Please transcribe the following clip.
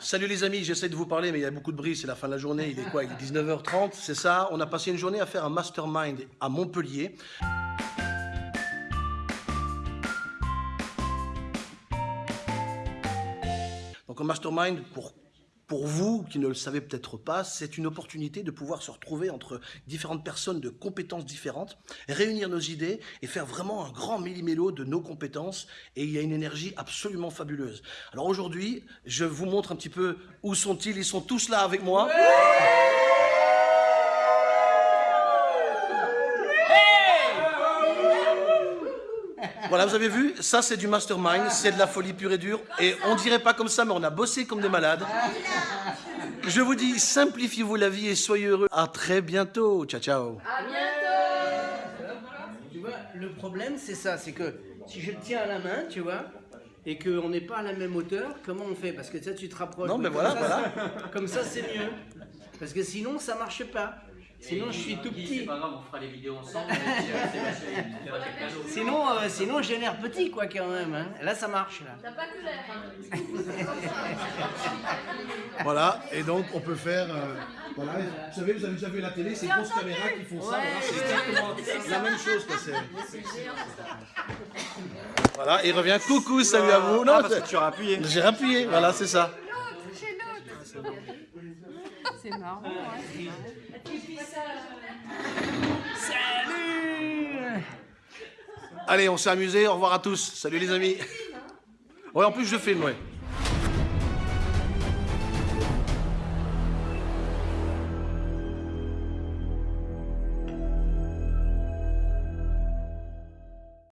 Salut les amis, j'essaie de vous parler, mais il y a beaucoup de bruit, c'est la fin de la journée, il est quoi Il est 19h30, c'est ça On a passé une journée à faire un mastermind à Montpellier. Donc un mastermind, pour, pour vous qui ne le savez peut-être pas, c'est une opportunité de pouvoir se retrouver entre différentes personnes de compétences différentes, réunir nos idées et faire vraiment un grand millimélo de nos compétences. Et il y a une énergie absolument fabuleuse. Alors aujourd'hui, je vous montre un petit peu où sont-ils. Ils sont tous là avec moi. Voilà, vous avez vu, ça c'est du mastermind, c'est de la folie pure et dure. Et on dirait pas comme ça, mais on a bossé comme des malades. Je vous dis, simplifiez-vous la vie et soyez heureux. À très bientôt. Ciao, ciao. À bientôt Tu vois, le problème, c'est ça, c'est que si je le tiens à la main, tu vois, et qu'on n'est pas à la même hauteur, comment on fait? Parce que ça, tu te rapproches. Non, mais voilà, ça, voilà. c'est- Comme ça, c'est mieux. Parce que sinon, ça marche pas. Sinon, je suis tout C'est petit. pas grave, on fera les vidéos ensemble. euh. Sinon, euh, sinon j'ai l'air petit, quoi, quand même. hein. Là, ça marche, là. T'as pas que l'air, hein Voilà, et donc on peut faire. euh, voilà, vous savez, vous avez déjà vu la télé, ces grosses caméras qui font ça. Voilà, c'est exactement la même chose que c'est. Voilà, il revient. Coucou, salut à vous. Non, Ah, parce que tu auras appuyé. J'ai rappuyé, voilà, c'est ça. C'est marrant, ouais. Salut Allez, on s'est amusé. Au revoir à tous. Salut les amis. Ouais, en plus je filme, ouais.